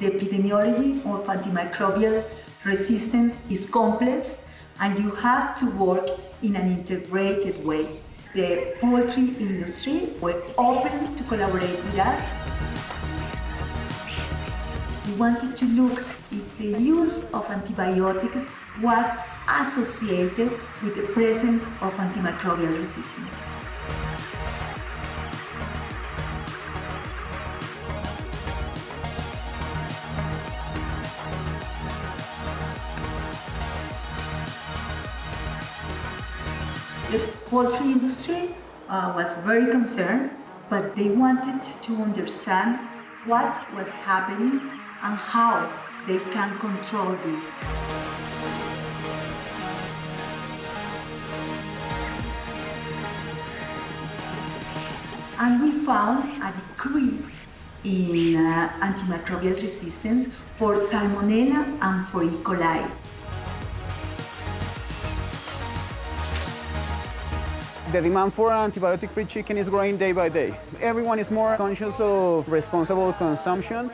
The epidemiology of antimicrobial resistance is complex and you have to work in an integrated way. The poultry industry were open to collaborate with us. We wanted to look if the use of antibiotics was associated with the presence of antimicrobial resistance. The poultry industry uh, was very concerned, but they wanted to understand what was happening and how they can control this. And we found a decrease in uh, antimicrobial resistance for Salmonella and for E. coli. The demand for antibiotic-free chicken is growing day by day. Everyone is more conscious of responsible consumption.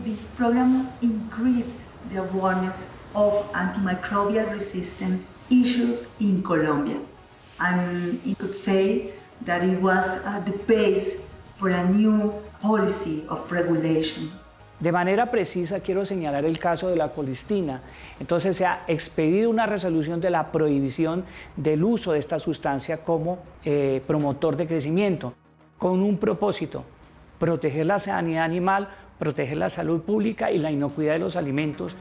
This program increased the awareness of antimicrobial resistance issues in Colombia. And it could say that it was the base for a new policy of regulation. De manera precisa quiero señalar el caso de la colistina. Entonces se ha expedido una resolución de la prohibición del uso de esta sustancia como eh, promotor de crecimiento, con un propósito, proteger la sanidad animal, proteger la salud pública y la inocuidad de los alimentos.